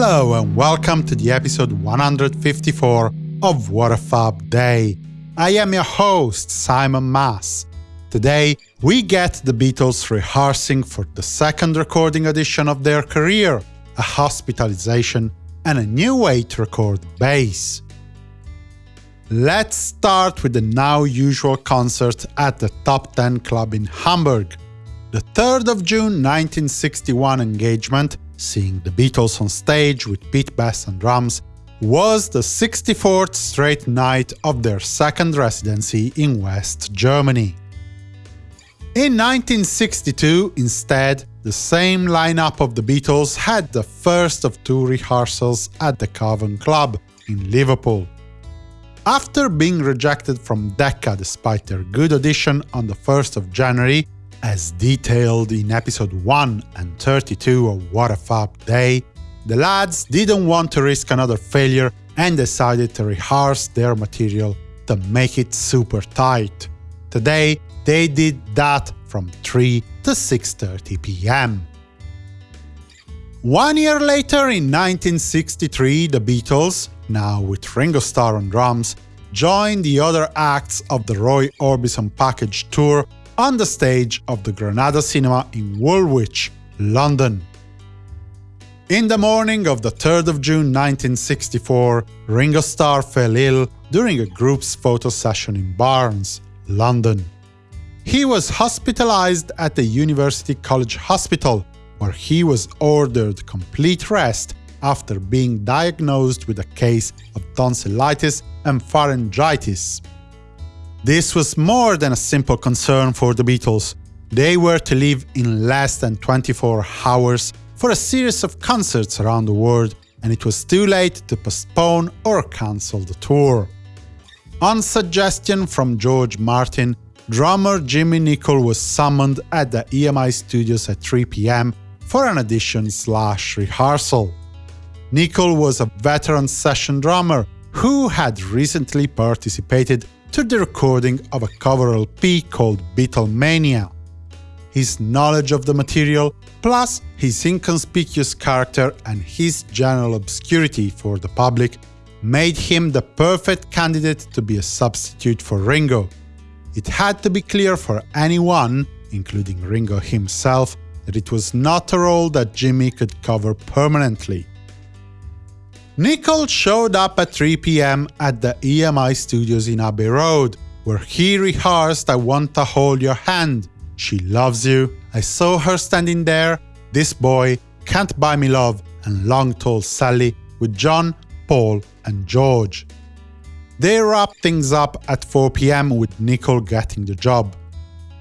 Hello and welcome to the episode 154 of What a Fab Day. I am your host, Simon Mas. Today, we get the Beatles rehearsing for the second recording edition of their career, a hospitalization, and a new way to record bass. Let's start with the now usual concert at the Top 10 Club in Hamburg. The 3rd of June 1961 engagement, seeing the Beatles on stage with Pete Best and drums, was the 64th straight night of their second residency in West Germany. In 1962, instead, the same lineup of the Beatles had the first of two rehearsals at the Cavern Club in Liverpool. After being rejected from Decca despite their good audition on the 1st of January, as detailed in episode 1 and 32 of What a Fab Day, the lads didn't want to risk another failure and decided to rehearse their material to make it super tight. Today, they did that from 3 to 6.30 pm. One year later, in 1963, the Beatles, now with Ringo Starr on drums, joined the other acts of the Roy Orbison package tour on the stage of the Granada Cinema in Woolwich, London. In the morning of the 3rd of June 1964, Ringo Starr fell ill during a group's photo session in Barnes, London. He was hospitalized at the University College Hospital, where he was ordered complete rest after being diagnosed with a case of tonsillitis and pharyngitis. This was more than a simple concern for the Beatles. They were to leave in less than 24 hours for a series of concerts around the world, and it was too late to postpone or cancel the tour. On suggestion from George Martin, drummer Jimmy Nicol was summoned at the EMI studios at 3 pm for an audition slash rehearsal. Nicol was a veteran session drummer who had recently participated to the recording of a cover LP called Beatlemania. His knowledge of the material, plus his inconspicuous character and his general obscurity for the public, made him the perfect candidate to be a substitute for Ringo. It had to be clear for anyone, including Ringo himself, that it was not a role that Jimmy could cover permanently. Nicol showed up at 3 pm at the EMI studios in Abbey Road, where he rehearsed I Want to Hold Your Hand, She Loves You, I Saw Her Standing There, This Boy, Can't Buy Me Love, and Long Tall Sally with John, Paul, and George. They wrapped things up at 4 pm with Nicol getting the job.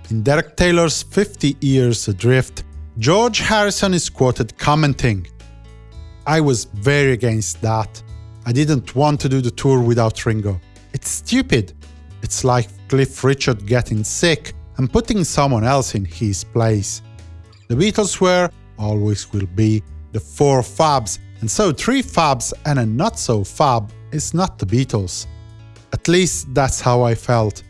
In Derek Taylor's 50 Years Adrift, George Harrison is quoted commenting, I was very against that. I didn't want to do the tour without Ringo. It's stupid. It's like Cliff Richard getting sick and putting someone else in his place. The Beatles were, always will be, the four fabs, and so three fabs and a not-so-fab is not the Beatles. At least that's how I felt.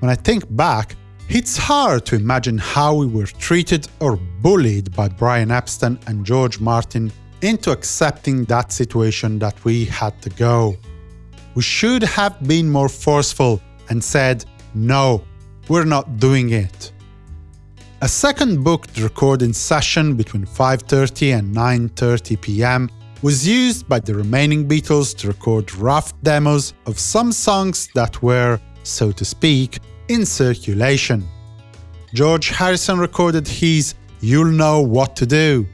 When I think back, it's hard to imagine how we were treated or bullied by Brian Epstein and George Martin into accepting that situation that we had to go. We should have been more forceful and said, no, we're not doing it. A second booked recording session between 5.30 and 9.30 pm was used by the remaining Beatles to record rough demos of some songs that were, so to speak, in circulation. George Harrison recorded his You'll Know What to Do.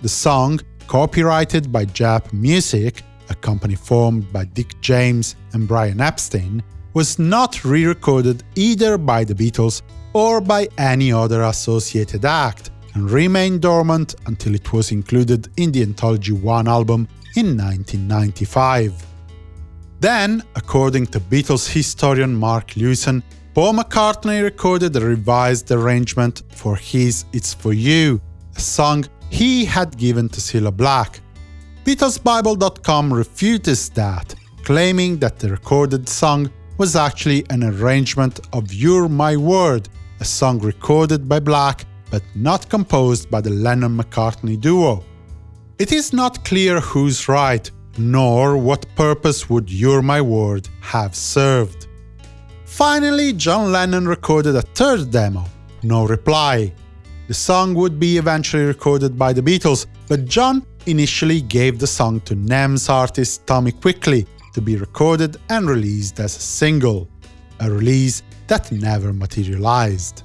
The song copyrighted by Jap Music, a company formed by Dick James and Brian Epstein, was not re-recorded either by the Beatles or by any other associated act, and remained dormant until it was included in the Anthology 1 album in 1995. Then, according to Beatles historian Mark Lewisohn, Paul McCartney recorded a revised arrangement for his It's For You, a song he had given to Cilla Black. BeatlesBible.com refutes that, claiming that the recorded song was actually an arrangement of You're My World, a song recorded by Black but not composed by the Lennon-McCartney duo. It is not clear who's right, nor what purpose would You're My World have served. Finally, John Lennon recorded a third demo, No Reply. The song would be eventually recorded by the Beatles, but John initially gave the song to NEMS artist Tommy Quickly to be recorded and released as a single, a release that never materialized.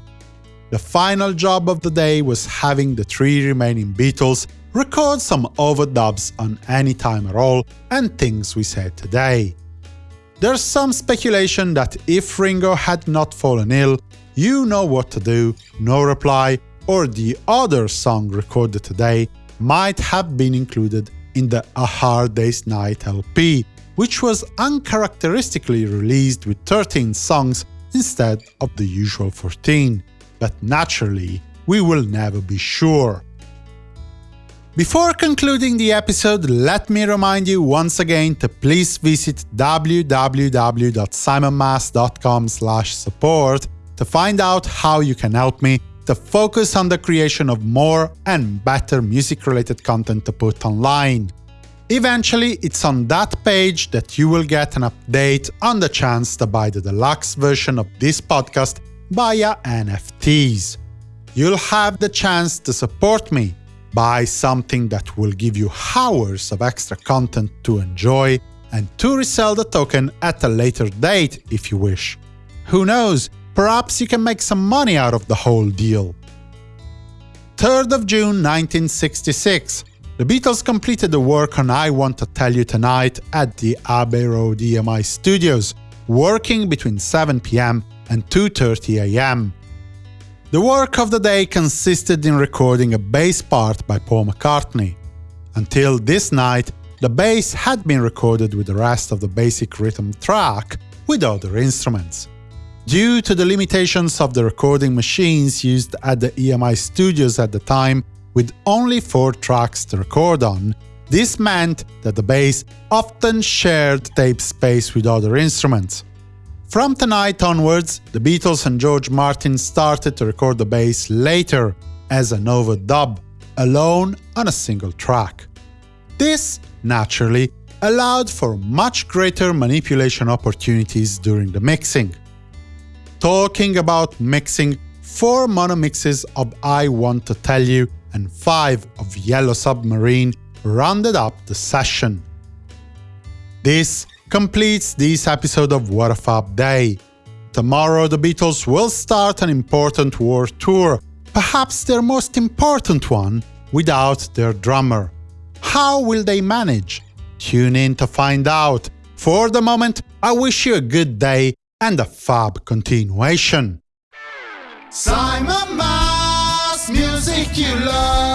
The final job of the day was having the three remaining Beatles record some overdubs on Any Time at All and Things We Said Today. There's some speculation that if Ringo had not fallen ill, You Know What to Do, No Reply, or the other song recorded today might have been included in the A Hard Day's Night LP, which was uncharacteristically released with 13 songs instead of the usual 14 but naturally, we will never be sure. Before concluding the episode, let me remind you once again to please visit www.simonmas.com support to find out how you can help me to focus on the creation of more and better music-related content to put online. Eventually, it's on that page that you will get an update on the chance to buy the deluxe version of this podcast via NFTs. You'll have the chance to support me, buy something that will give you hours of extra content to enjoy, and to resell the token at a later date if you wish. Who knows, perhaps you can make some money out of the whole deal. 3rd of June 1966 the Beatles completed the work on I Want to Tell You Tonight at the Abbey Road EMI studios, working between 7 pm and 2.30 am. The work of the day consisted in recording a bass part by Paul McCartney. Until this night, the bass had been recorded with the rest of the basic rhythm track with other instruments. Due to the limitations of the recording machines used at the EMI studios at the time, with only four tracks to record on, this meant that the bass often shared tape space with other instruments. From tonight onwards, the Beatles and George Martin started to record the bass later as an overdub, alone on a single track. This, naturally, allowed for much greater manipulation opportunities during the mixing. Talking about mixing, four mono mixes of I Want to Tell You and five of Yellow Submarine rounded up the session. This completes this episode of What a Fab Day. Tomorrow the Beatles will start an important world tour, perhaps their most important one, without their drummer. How will they manage? Tune in to find out. For the moment, I wish you a good day and a fab continuation. Simon Mas, music you love.